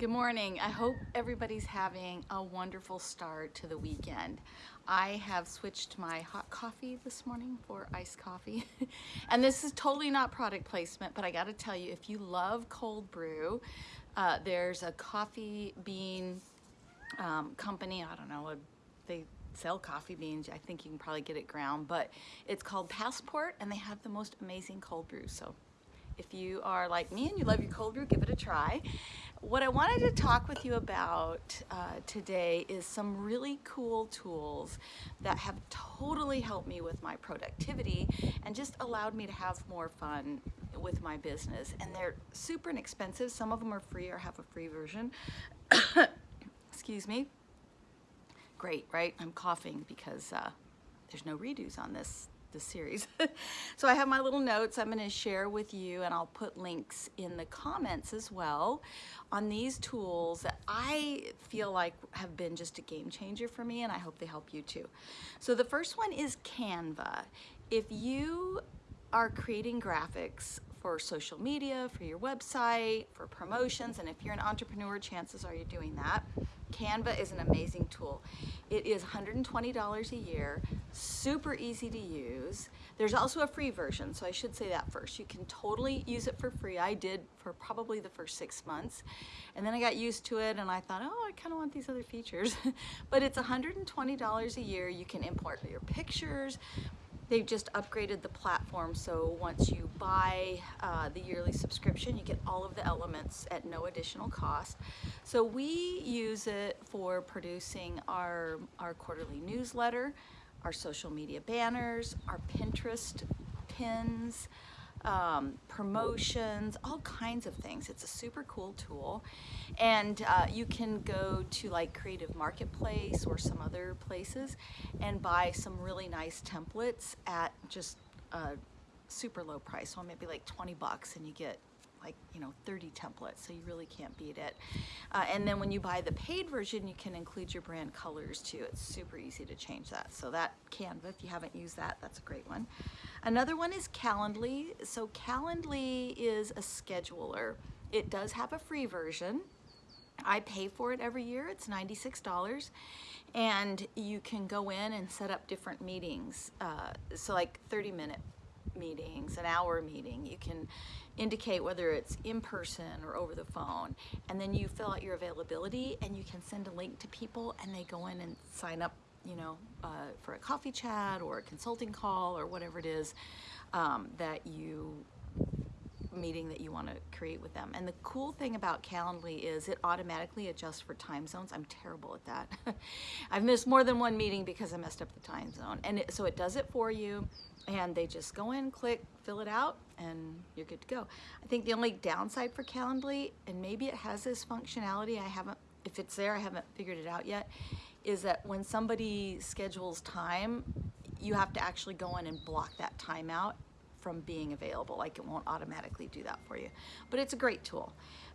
Good morning. I hope everybody's having a wonderful start to the weekend. I have switched my hot coffee this morning for iced coffee. and this is totally not product placement, but I gotta tell you, if you love cold brew, uh, there's a coffee bean um, company, I don't know, they sell coffee beans. I think you can probably get it ground, but it's called Passport and they have the most amazing cold brew. So if you are like me and you love your cold brew, give it a try. What I wanted to talk with you about uh, today is some really cool tools that have totally helped me with my productivity and just allowed me to have more fun with my business. And they're super inexpensive. Some of them are free or have a free version. Excuse me. Great, right? I'm coughing because uh, there's no redos on this the series. so I have my little notes I'm going to share with you and I'll put links in the comments as well on these tools that I feel like have been just a game changer for me and I hope they help you too. So the first one is Canva. If you are creating graphics for social media, for your website, for promotions, and if you're an entrepreneur, chances are you're doing that. Canva is an amazing tool. It is $120 a year, super easy to use. There's also a free version, so I should say that first. You can totally use it for free. I did for probably the first six months. And then I got used to it and I thought, oh, I kind of want these other features. but it's $120 a year. You can import your pictures, They've just upgraded the platform, so once you buy uh, the yearly subscription, you get all of the elements at no additional cost. So we use it for producing our, our quarterly newsletter, our social media banners, our Pinterest pins, um, promotions, all kinds of things. It's a super cool tool. And uh, you can go to like Creative Marketplace or some other places and buy some really nice templates at just a super low price. So maybe like 20 bucks and you get like you know 30 templates so you really can't beat it. Uh, and then when you buy the paid version you can include your brand colors too. It's super easy to change that. So that Canva if you haven't used that that's a great one. Another one is Calendly. So Calendly is a scheduler. It does have a free version. I pay for it every year. It's $96 and you can go in and set up different meetings uh, so like 30 minute meetings, an hour meeting. You can indicate whether it's in person or over the phone. And then you fill out your availability and you can send a link to people and they go in and sign up you know, uh, for a coffee chat or a consulting call or whatever it is um, that you meeting that you want to create with them. And the cool thing about Calendly is it automatically adjusts for time zones. I'm terrible at that. I've missed more than one meeting because I messed up the time zone. And it, so it does it for you and they just go in, click, fill it out, and you're good to go. I think the only downside for Calendly, and maybe it has this functionality, I haven't, if it's there, I haven't figured it out yet, is that when somebody schedules time, you have to actually go in and block that time out from being available. Like it won't automatically do that for you. But it's a great tool.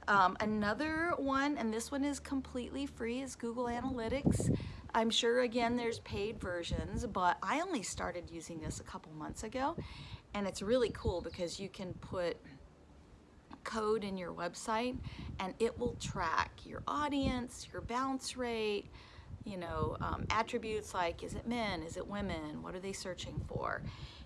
Um, another one, and this one is completely free, is Google Analytics. I'm sure again there's paid versions, but I only started using this a couple months ago and it's really cool because you can put code in your website and it will track your audience, your bounce rate, you know, um, attributes like is it men, is it women, what are they searching for?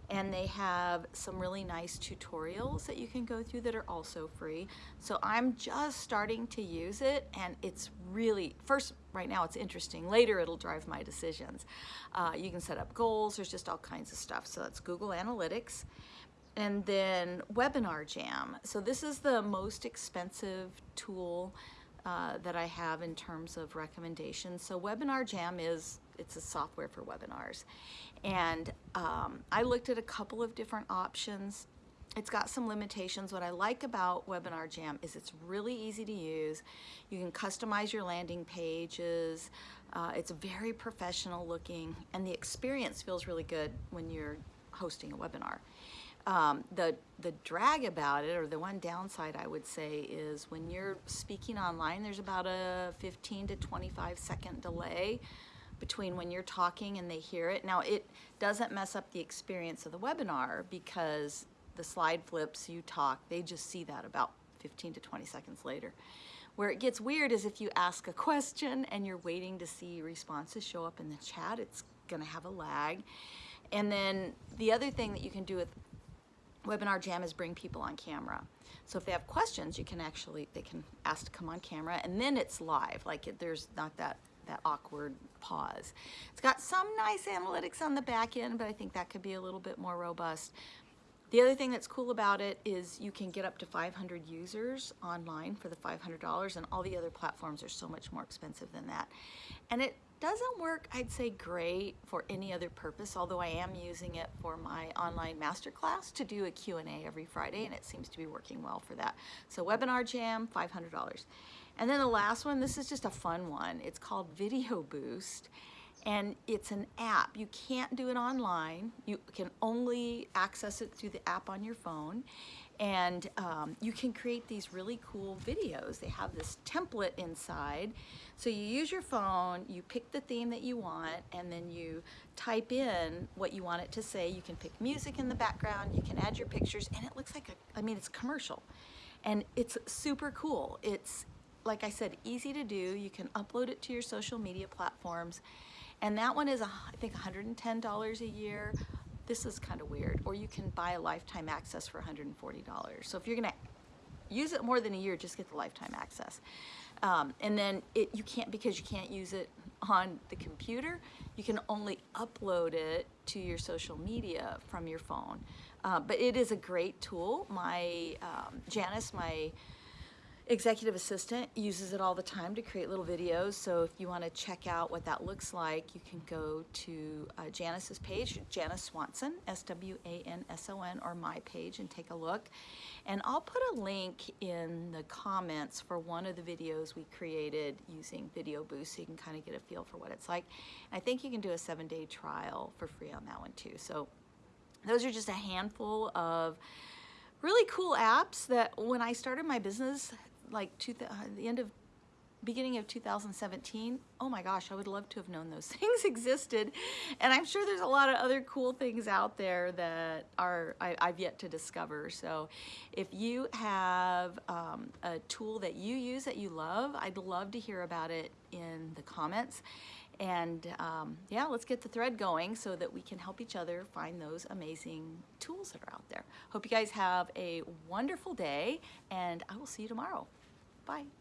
And they have some really nice tutorials that you can go through that are also free. So I'm just starting to use it and it's really, first, right now it's interesting. Later it'll drive my decisions. Uh, you can set up goals, there's just all kinds of stuff. So that's Google Analytics. And then Webinar Jam. So this is the most expensive tool uh, that I have in terms of recommendations. So Webinar Jam is, it's a software for webinars. And um, I looked at a couple of different options. It's got some limitations. What I like about Webinar Jam is it's really easy to use. You can customize your landing pages. Uh, it's very professional looking and the experience feels really good when you're hosting a webinar. Um, the, the drag about it, or the one downside I would say, is when you're speaking online, there's about a 15 to 25 second delay between when you're talking and they hear it. Now it doesn't mess up the experience of the webinar because the slide flips, you talk, they just see that about 15 to 20 seconds later. Where it gets weird is if you ask a question and you're waiting to see responses show up in the chat, it's gonna have a lag. And then the other thing that you can do with Webinar Jam is bring people on camera. So if they have questions, you can actually, they can ask to come on camera and then it's live, like it, there's not that, that awkward pause. It's got some nice analytics on the back end, but I think that could be a little bit more robust. The other thing that's cool about it is you can get up to 500 users online for the $500 and all the other platforms are so much more expensive than that. And it doesn't work, I'd say, great for any other purpose, although I am using it for my online masterclass to do a Q&A every Friday, and it seems to be working well for that. So Webinar Jam, $500. And then the last one, this is just a fun one. It's called Video Boost, and it's an app. You can't do it online. You can only access it through the app on your phone. And um, you can create these really cool videos. They have this template inside. So you use your phone, you pick the theme that you want, and then you type in what you want it to say. You can pick music in the background, you can add your pictures, and it looks like a, I mean, it's commercial. And it's super cool. It's, like I said, easy to do. You can upload it to your social media platforms. And that one is, I think, $110 a year. This is kind of weird. Or you can buy a lifetime access for $140. So if you're gonna use it more than a year, just get the lifetime access. Um, and then it you can't, because you can't use it on the computer, you can only upload it to your social media from your phone. Uh, but it is a great tool. My, um, Janice, my executive assistant uses it all the time to create little videos. So if you want to check out what that looks like, you can go to uh, Janice's page, Janice Swanson, S-W-A-N-S-O-N, or my page and take a look. And I'll put a link in the comments for one of the videos we created using Video Boost so you can kind of get a feel for what it's like. I think you can do a seven day trial for free on that one too. So those are just a handful of really cool apps that when I started my business, like two, uh, the end of beginning of 2017 oh my gosh i would love to have known those things existed. And i'm sure there's a lot of other cool things out there that are I, have yet to discover. So if you have um, a tool that you use that you love i'd love to hear about it in the comments. And um, yeah let's get the thread going so that we can help each other find those amazing tools that are out there. Hope you guys have a wonderful day and i will see you tomorrow Bye.